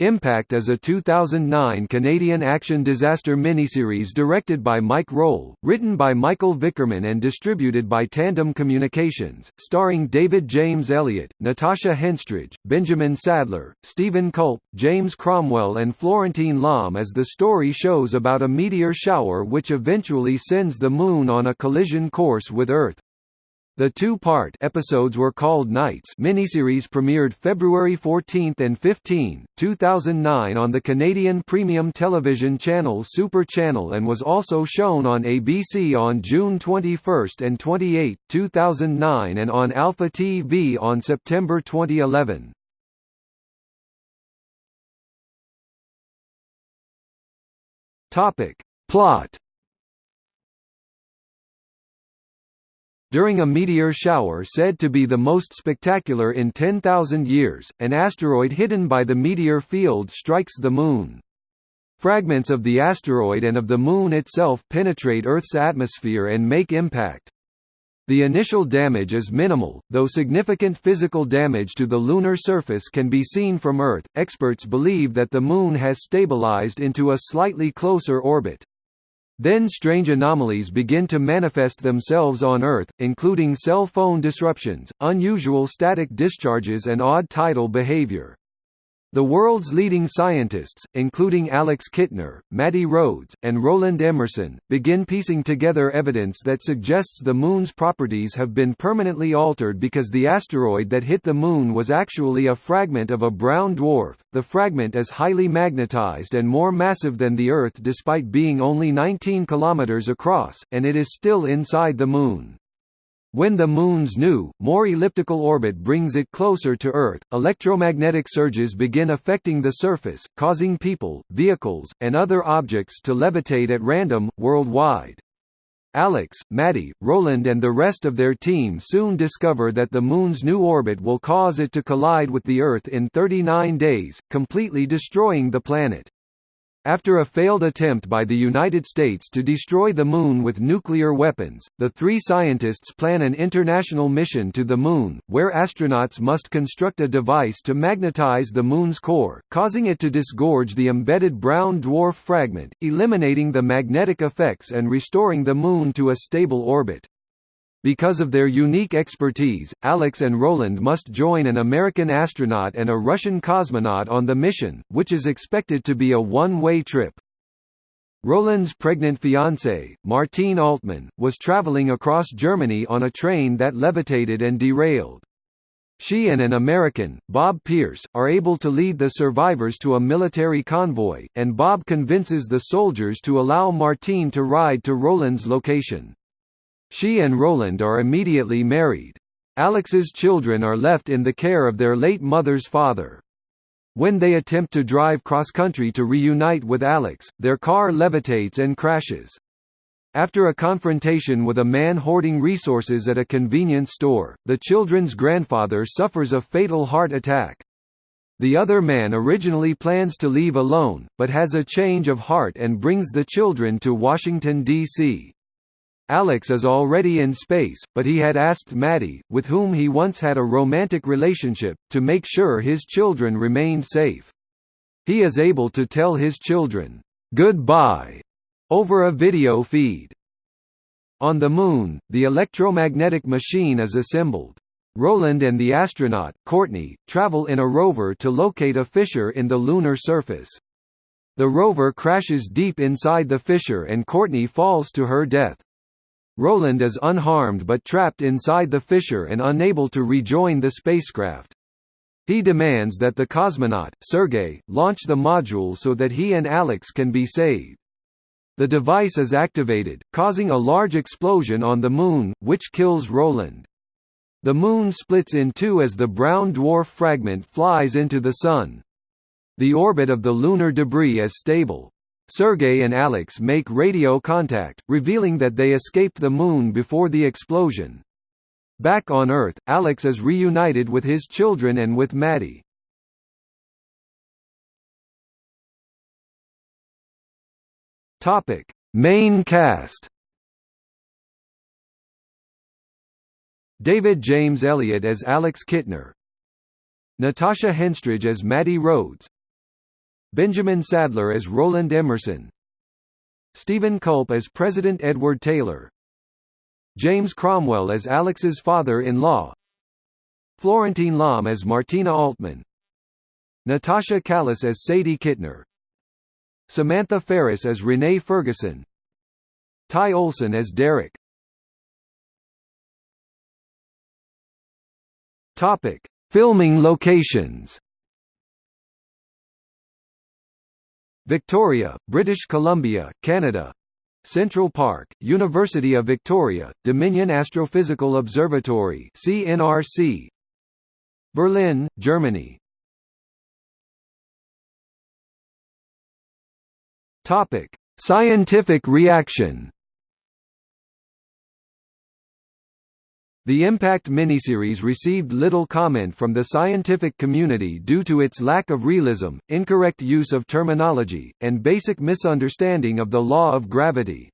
Impact is a 2009 Canadian action disaster miniseries directed by Mike Rohl, written by Michael Vickerman and distributed by Tandem Communications, starring David James Elliott, Natasha Henstridge, Benjamin Sadler, Steven Culp, James Cromwell and Florentine Lahme as the story shows about a meteor shower which eventually sends the Moon on a collision course with Earth. The two-part episodes were called Nights miniseries premiered February 14 and 15, 2009 on the Canadian premium television channel Super Channel and was also shown on ABC on June 21 and 28, 2009 and on Alpha TV on September 2011. Topic. Plot During a meteor shower said to be the most spectacular in 10,000 years, an asteroid hidden by the meteor field strikes the Moon. Fragments of the asteroid and of the Moon itself penetrate Earth's atmosphere and make impact. The initial damage is minimal, though significant physical damage to the lunar surface can be seen from Earth. Experts believe that the Moon has stabilized into a slightly closer orbit. Then strange anomalies begin to manifest themselves on Earth, including cell phone disruptions, unusual static discharges and odd tidal behavior. The world's leading scientists, including Alex Kittner, Maddie Rhodes, and Roland Emerson, begin piecing together evidence that suggests the Moon's properties have been permanently altered because the asteroid that hit the Moon was actually a fragment of a brown dwarf. The fragment is highly magnetized and more massive than the Earth despite being only 19 kilometers across, and it is still inside the Moon. When the Moon's new, more elliptical orbit brings it closer to Earth, electromagnetic surges begin affecting the surface, causing people, vehicles, and other objects to levitate at random, worldwide. Alex, Maddie, Roland and the rest of their team soon discover that the Moon's new orbit will cause it to collide with the Earth in 39 days, completely destroying the planet. After a failed attempt by the United States to destroy the Moon with nuclear weapons, the three scientists plan an international mission to the Moon, where astronauts must construct a device to magnetize the Moon's core, causing it to disgorge the embedded brown dwarf fragment, eliminating the magnetic effects and restoring the Moon to a stable orbit. Because of their unique expertise, Alex and Roland must join an American astronaut and a Russian cosmonaut on the mission, which is expected to be a one-way trip. Roland's pregnant fiancée, Martine Altman, was traveling across Germany on a train that levitated and derailed. She and an American, Bob Pierce, are able to lead the survivors to a military convoy, and Bob convinces the soldiers to allow Martine to ride to Roland's location. She and Roland are immediately married. Alex's children are left in the care of their late mother's father. When they attempt to drive cross-country to reunite with Alex, their car levitates and crashes. After a confrontation with a man hoarding resources at a convenience store, the children's grandfather suffers a fatal heart attack. The other man originally plans to leave alone, but has a change of heart and brings the children to Washington, D.C. Alex is already in space, but he had asked Maddie, with whom he once had a romantic relationship, to make sure his children remained safe. He is able to tell his children, "'Goodbye' over a video feed. On the Moon, the electromagnetic machine is assembled. Roland and the astronaut, Courtney, travel in a rover to locate a fissure in the lunar surface. The rover crashes deep inside the fissure and Courtney falls to her death. Roland is unharmed but trapped inside the fissure and unable to rejoin the spacecraft. He demands that the cosmonaut, Sergei, launch the module so that he and Alex can be saved. The device is activated, causing a large explosion on the Moon, which kills Roland. The Moon splits in two as the brown dwarf fragment flies into the Sun. The orbit of the lunar debris is stable. Sergey and Alex make radio contact, revealing that they escaped the Moon before the explosion. Back on Earth, Alex is reunited with his children and with Maddie. Topic: Main cast. David James Elliott as Alex Kittner, Natasha Henstridge as Maddie Rhodes, Benjamin Sadler as Roland Emerson. Steven Culp as President Edward Taylor. James Cromwell as Alex's father-in-law. Florentine Lahme as Martina Altman. Natasha Calis as Sadie Kittner. Samantha Ferris as Renee Ferguson. Ty Olsson as Derek. Topic: Filming locations. Victoria, British Columbia, Canada. Central Park, University of Victoria, Dominion Astrophysical Observatory (CNRC). Berlin, Germany. Scientific reaction. The Impact miniseries received little comment from the scientific community due to its lack of realism, incorrect use of terminology, and basic misunderstanding of the law of gravity.